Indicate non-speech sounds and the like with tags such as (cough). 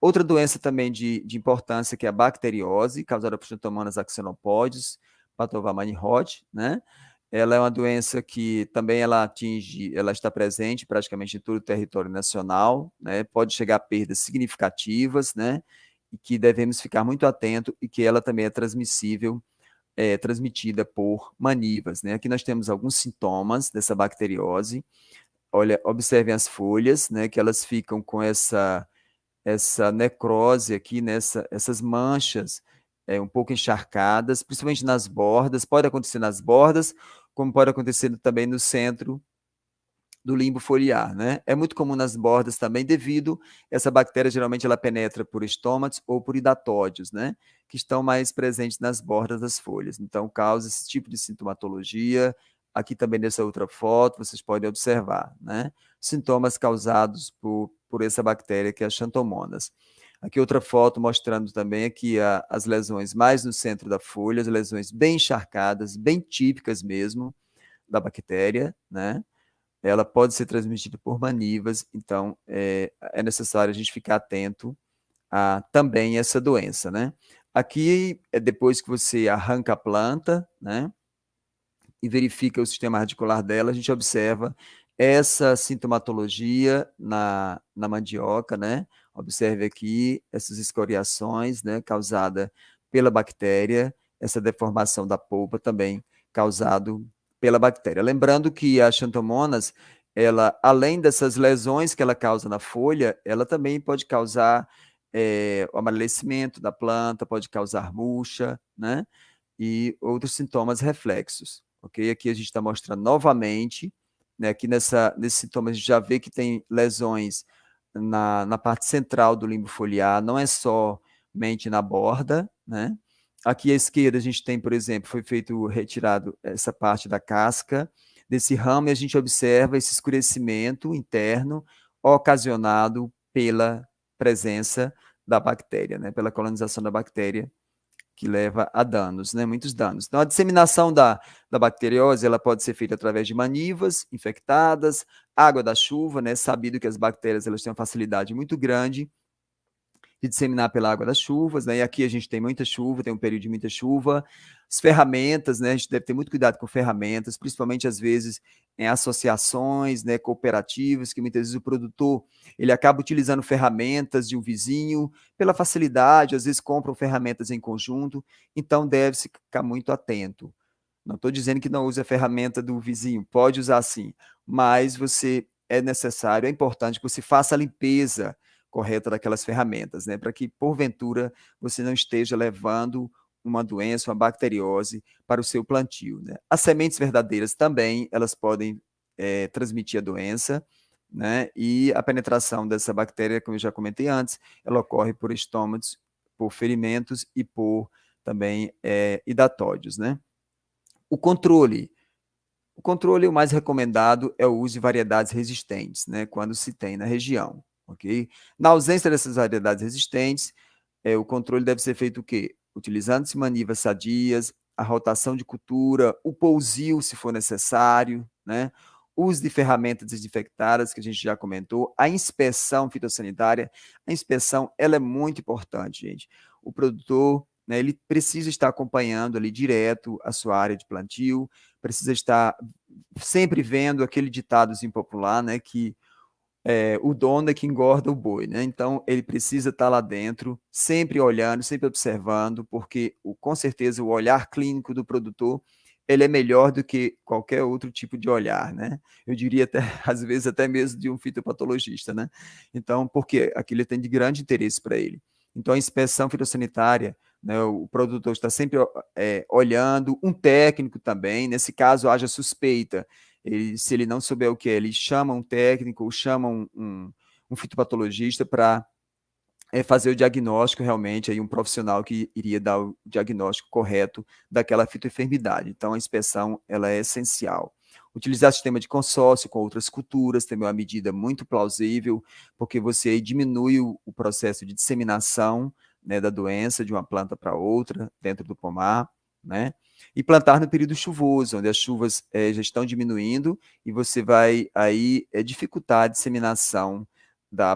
Outra doença também de, de importância, que é a bacteriose, causada por Xantomonas axenopódeos, patovamani rod, né? Ela é uma doença que também ela atinge, ela está presente praticamente em todo o território nacional, né? Pode chegar a perdas significativas, né? E que devemos ficar muito atento e que ela também é transmissível, é, transmitida por manivas, né? Aqui nós temos alguns sintomas dessa bacteriose. Olha, observem as folhas, né? Que elas ficam com essa essa necrose aqui, nessa, né? essas manchas é, um pouco encharcadas, principalmente nas bordas, pode acontecer nas bordas, como pode acontecer também no centro do limbo foliar, né? É muito comum nas bordas também, devido essa bactéria geralmente ela penetra por estômatos ou por hidatódios, né? Que estão mais presentes nas bordas das folhas. Então, causa esse tipo de sintomatologia. Aqui também nessa outra foto, vocês podem observar, né? Sintomas causados por, por essa bactéria que é a Xantomonas. Aqui outra foto mostrando também aqui a, as lesões mais no centro da folha, as lesões bem encharcadas, bem típicas mesmo da bactéria, né? Ela pode ser transmitida por manivas, então é, é necessário a gente ficar atento a também essa doença, né? Aqui é depois que você arranca a planta, né? E verifica o sistema radicular dela, a gente observa essa sintomatologia na, na mandioca, né? Observe aqui essas escoriações, né, causada pela bactéria, essa deformação da polpa também causado pela bactéria. Lembrando que a xantomonas, ela, além dessas lesões que ela causa na folha, ela também pode causar é, o amadurecimento da planta, pode causar murcha, né? E outros sintomas reflexos, ok? Aqui a gente está mostrando novamente, né? Aqui nessa, nesse sintoma a gente já vê que tem lesões na, na parte central do limbo foliar, não é somente na borda, né? Aqui à esquerda a gente tem, por exemplo, foi feito, retirado essa parte da casca desse ramo e a gente observa esse escurecimento interno ocasionado pela presença da bactéria, né? Pela colonização da bactéria que leva a danos, né, muitos danos. Então, a disseminação da, da bacteriose ela pode ser feita através de manivas infectadas, água da chuva, né, sabido que as bactérias elas têm uma facilidade muito grande de disseminar pela água das chuvas, né? E aqui a gente tem muita chuva, tem um período de muita chuva. As ferramentas, né? A gente deve ter muito cuidado com ferramentas, principalmente às vezes em associações, né, cooperativas, que muitas vezes o produtor ele acaba utilizando ferramentas de um vizinho pela facilidade, às vezes compram ferramentas em conjunto, então deve-se ficar muito atento. Não estou dizendo que não use a ferramenta do vizinho, pode usar sim, mas você é necessário, é importante que você faça a limpeza correta daquelas ferramentas, né? Para que, porventura, você não esteja levando uma doença, uma bacteriose para o seu plantio. Né? As sementes verdadeiras também, elas podem é, transmitir a doença, né? E a penetração dessa bactéria, como eu já comentei antes, ela ocorre por estômagos, por ferimentos e por também é, hidatódios, né? O controle. O controle o mais recomendado é o uso de variedades resistentes, né? Quando se tem na região ok? Na ausência dessas variedades resistentes, é, o controle deve ser feito o quê? Utilizando-se manivas sadias, a rotação de cultura, o pousio, se for necessário, né? uso de ferramentas desinfectadas, que a gente já comentou, a inspeção fitossanitária, a inspeção, ela é muito importante, gente. O produtor, né, ele precisa estar acompanhando ali direto a sua área de plantio, precisa estar sempre vendo aquele ditado impopular, né, que é, o dono é que engorda o boi, né? Então, ele precisa estar lá dentro, sempre olhando, sempre observando, porque o, com certeza o olhar clínico do produtor ele é melhor do que qualquer outro tipo de olhar, né? Eu diria até, (laughs) às vezes, até mesmo de um fitopatologista, né? Então, porque aquilo tem de grande interesse para ele. Então, a inspeção fitossanitária, né, o produtor está sempre é, olhando, um técnico também, nesse caso haja suspeita ele, se ele não souber o que é, ele chama um técnico ou chama um, um, um fitopatologista para é, fazer o diagnóstico realmente, aí um profissional que iria dar o diagnóstico correto daquela fitoenfermidade. Então, a inspeção ela é essencial. Utilizar sistema de consórcio com outras culturas também é uma medida muito plausível, porque você diminui o, o processo de disseminação né, da doença de uma planta para outra dentro do pomar, né? e plantar no período chuvoso, onde as chuvas é, já estão diminuindo e você vai aí é, dificultar a disseminação da